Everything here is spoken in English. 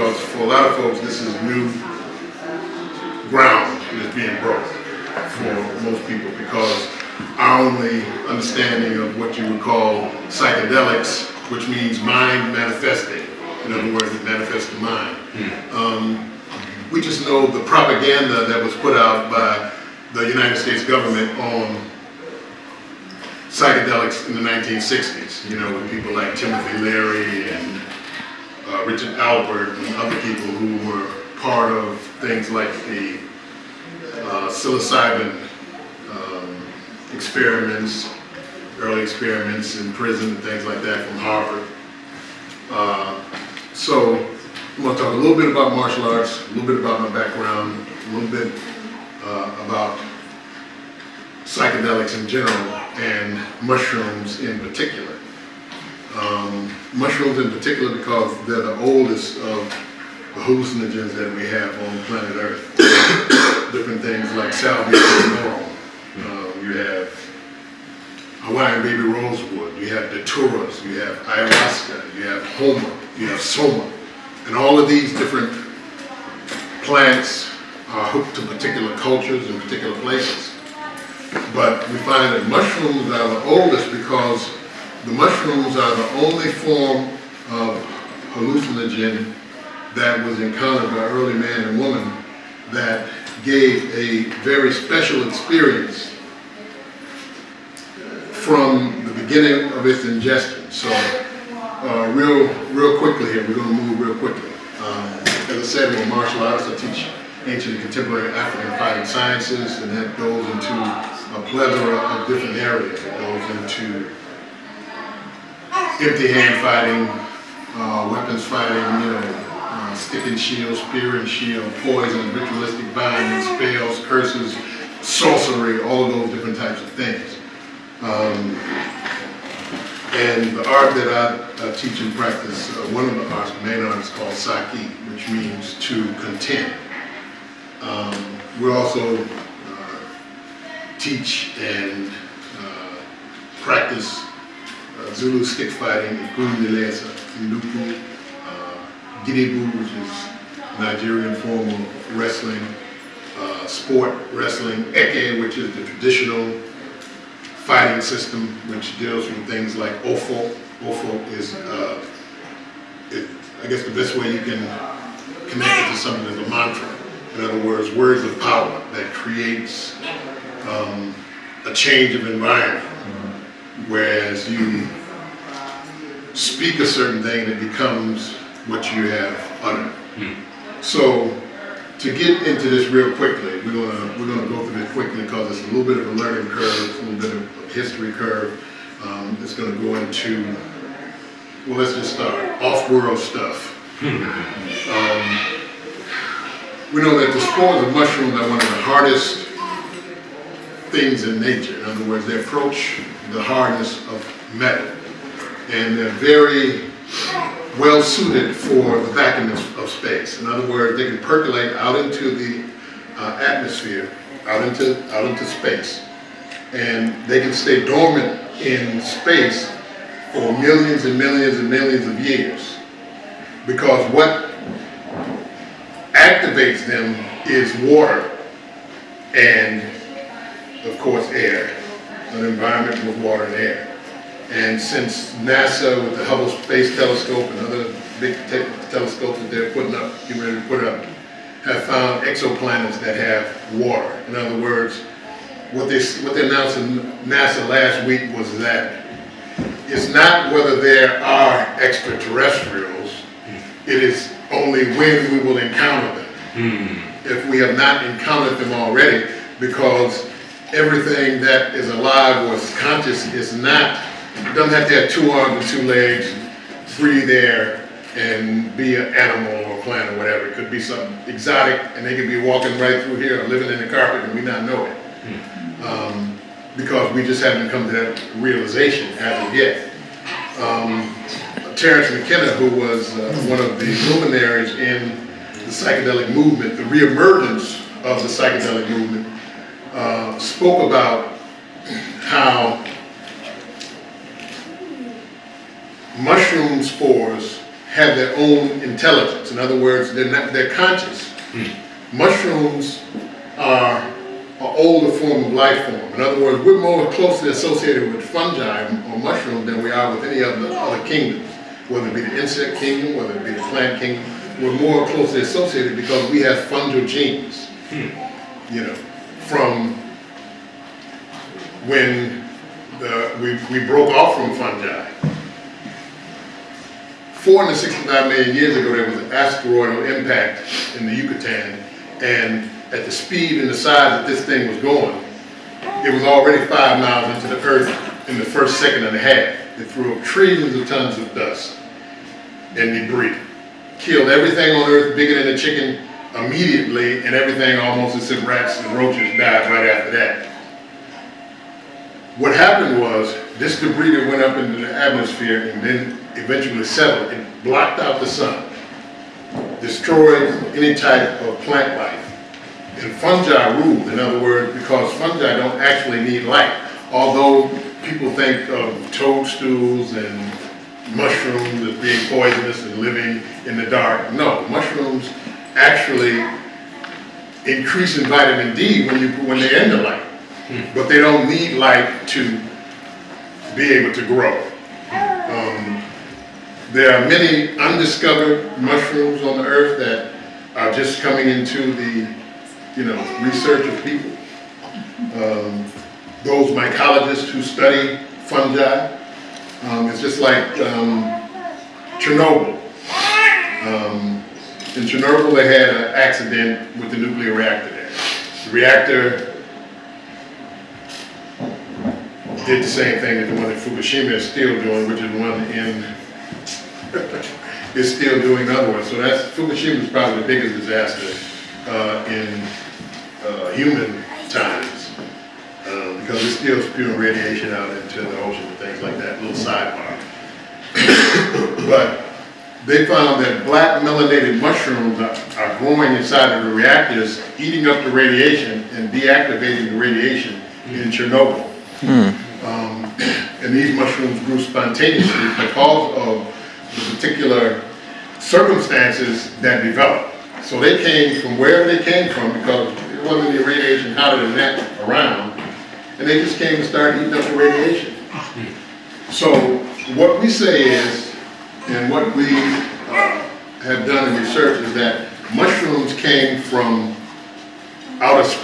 because for a lot of folks, this is new ground that's being broke for most people because our only understanding of what you would call psychedelics, which means mind manifesting. In other words, it manifests the mind. Um, we just know the propaganda that was put out by the United States government on psychedelics in the 1960s, you know, with people like Timothy Leary and uh, Richard Alpert and other people who were part of things like the uh, psilocybin um, experiments, early experiments in prison and things like that from Harvard. Uh, so I'm going to talk a little bit about martial arts, a little bit about my background, a little bit uh, about psychedelics in general and mushrooms in particular. Um, mushrooms in particular because they're the oldest of the hallucinogens that we have on planet Earth. Different things like salvia laurel. Uh, you have Hawaiian baby rosewood. You have daturas. You have ayahuasca. You have homa. You have soma. And all of these different plants are hooked to particular cultures and particular places. But we find that mushrooms are the oldest because the mushrooms are the only form of hallucinogen that was encountered by early man and woman that gave a very special experience from the beginning of its ingestion. So uh, real, real quickly here, we're going to move real quickly. Um, as I said, we're martial artists. I teach ancient and contemporary African fighting sciences, and that goes into a plethora of different areas. It goes into empty hand fighting, uh, weapons fighting, you know, uh, stick and shield, spear and shield, poison, ritualistic binding, spells, curses, sorcery, all of those different types of things. Um, and the art that I, I teach and practice, uh, one of the arts, main art is called Saki, which means to contend. Um, we also uh, teach and uh, practice uh, Zulu stick fighting, Ikunilesa, Iluku, uh, Gidigbo, which is Nigerian form of wrestling, uh, sport wrestling, Eke, which is the traditional fighting system, which deals with things like Ofo. Ofo is, uh, it, I guess the best way you can connect it to something is a mantra. In other words, words of power that creates um, a change of environment. Whereas you speak a certain thing and it becomes what you have uttered. So to get into this real quickly, we're gonna we're gonna go through this quickly because it's a little bit of a learning curve, it's a little bit of a history curve. Um, it's gonna go into well, let's just start off-world stuff. Um, we know that the spores of mushrooms are one of the hardest things in nature. In other words, they approach the hardness of metal, and they're very well suited for the vacuum of space. In other words, they can percolate out into the uh, atmosphere, out into, out into space. And they can stay dormant in space for millions and millions and millions of years. Because what activates them is water and, of course, air. An environment with water and air. And since NASA with the Hubble Space Telescope and other big te telescopes that they're putting up, getting ready to put up, have found exoplanets that have water. In other words, what they, what they announced in NASA last week was that it's not whether there are extraterrestrials, it is only when we will encounter them. Hmm. If we have not encountered them already, because everything that is alive or is conscious is not it doesn't have to have two arms and two legs, breathe air, and be an animal or plant or whatever. It could be something exotic, and they could be walking right through here or living in the carpet and we not know it. Um, because we just haven't come to that realization as of yet. Um, Terence McKenna, who was uh, one of the luminaries in the psychedelic movement, the reemergence of the psychedelic movement, uh, spoke about how mushroom spores have their own intelligence. In other words, they're not, they're conscious. Mushrooms are an older form of life form. In other words, we're more closely associated with fungi or mushrooms than we are with any other, other kingdoms. Whether it be the insect kingdom, whether it be the plant kingdom, we're more closely associated because we have fungal genes. You know, from when the, we, we broke off from fungi. 465 million years ago, there was an asteroidal impact in the Yucatan, and at the speed and the size that this thing was going, it was already five miles into the Earth in the first second and a half. It threw up trillions of tons of dust and debris, killed everything on Earth bigger than a chicken immediately, and everything almost except rats and roaches died right after that. What happened was, this debris that went up into the atmosphere and then eventually settled, it blocked out the sun, destroyed any type of plant life. And fungi ruled, in other words, because fungi don't actually need light. Although people think of toadstools and mushrooms as being poisonous and living in the dark. No, mushrooms actually increase in vitamin D when you, when they're in the light. But they don't need light to be able to grow. Um, there are many undiscovered mushrooms on the earth that are just coming into the, you know, research of people. Um, those mycologists who study fungi, um, it's just like um, Chernobyl. Um, in Chernobyl, they had an accident with the nuclear reactor there. The reactor did the same thing that the one in Fukushima is still doing, which is one in, is still doing other one. So that's, Fukushima is probably the biggest disaster uh, in uh, human times. uh, Because it's still spewing radiation out into the ocean and things like that, little sidebar. But they found that black melanated mushrooms are, are growing inside of the reactors, eating up the radiation and deactivating the radiation in Chernobyl. Um, and these mushrooms grew spontaneously because of the particular circumstances that developed. So they came from wherever they came from because it wasn't any radiation hotter than that around, and they just came and started eating up the radiation. So what we say is, and what we uh, have done in research is that mushrooms came from outer space.